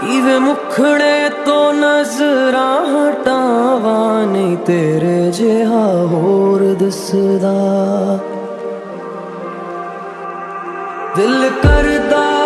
ਕਿਵੇਂ ਮੁਖੜੇ ਤੋਂ ਨਜ਼ਰਾਂ ਹਟਾਵਾਂ ਨਹੀਂ ਤੇਰੇ ਜਿਹਾ ਹੋਰ ਦਿਸਦਾ। ਦਿਲ ਕਰਦਾ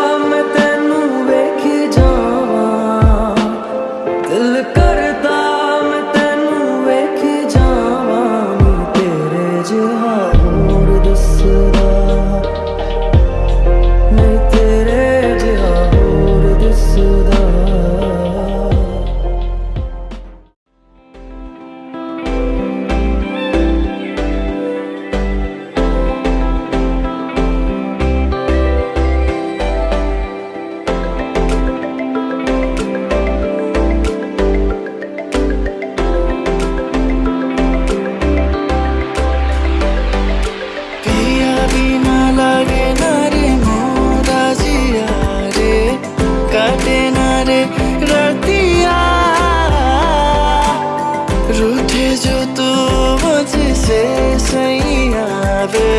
रूठे जो तू मुझसे सही आवे